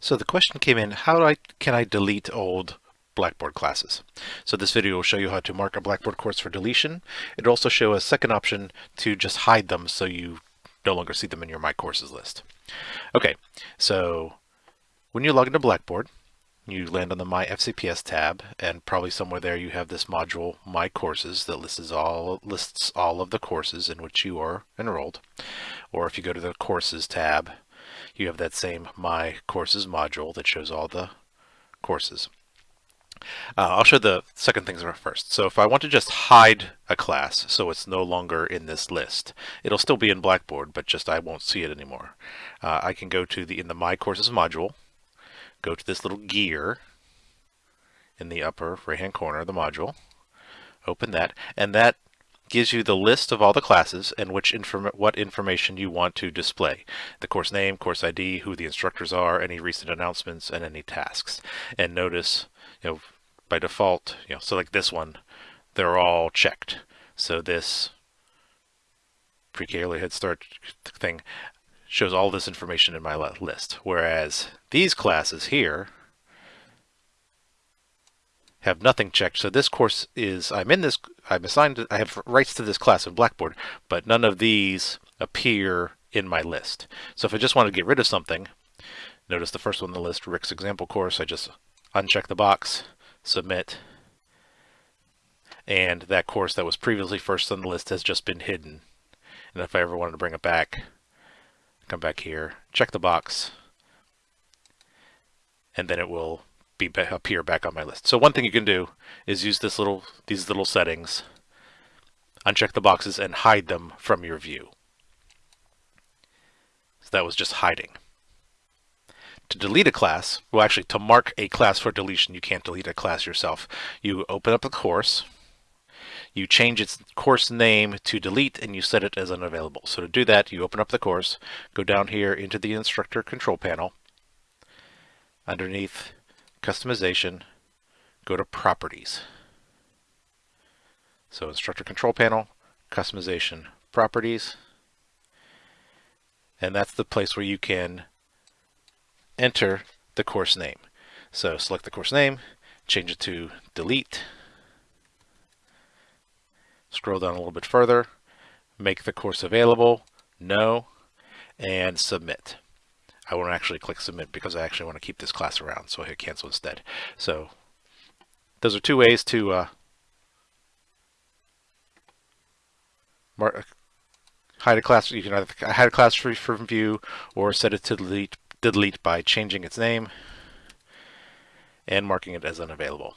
So the question came in, how I, can I delete old Blackboard classes? So this video will show you how to mark a Blackboard course for deletion. It'll also show a second option to just hide them so you no longer see them in your My Courses list. Okay, so when you log into Blackboard, you land on the My FCPS tab and probably somewhere there you have this module My Courses that lists all lists all of the courses in which you are enrolled. Or if you go to the Courses tab, you have that same My Courses module that shows all the courses. Uh, I'll show the second things first. So if I want to just hide a class so it's no longer in this list, it'll still be in Blackboard, but just I won't see it anymore. Uh, I can go to the in the My Courses module, go to this little gear in the upper right hand corner of the module, open that, and that gives you the list of all the classes and which inform what information you want to display. The course name, course ID, who the instructors are, any recent announcements, and any tasks. And notice, you know, by default, you know, so like this one, they're all checked. So this pre-K early head start thing shows all this information in my list. Whereas these classes here have nothing checked. So this course is, I'm in this, I'm assigned, I have rights to this class in Blackboard, but none of these appear in my list. So if I just want to get rid of something, notice the first one on the list, Rick's example course, I just uncheck the box, submit, and that course that was previously first on the list has just been hidden. And if I ever wanted to bring it back, come back here, check the box, and then it will be appear back on my list. So one thing you can do is use this little these little settings, uncheck the boxes and hide them from your view. So that was just hiding. To delete a class, well actually to mark a class for deletion, you can't delete a class yourself. You open up the course, you change its course name to delete and you set it as unavailable. So to do that, you open up the course, go down here into the instructor control panel, underneath customization, go to properties. So instructor control panel, customization, properties, and that's the place where you can enter the course name. So select the course name, change it to delete, scroll down a little bit further, make the course available, no, and submit. I won't actually click submit because I actually want to keep this class around, so I hit cancel instead. So those are two ways to uh, mark, hide a class. You can either hide a class from view or set it to delete, delete by changing its name and marking it as unavailable.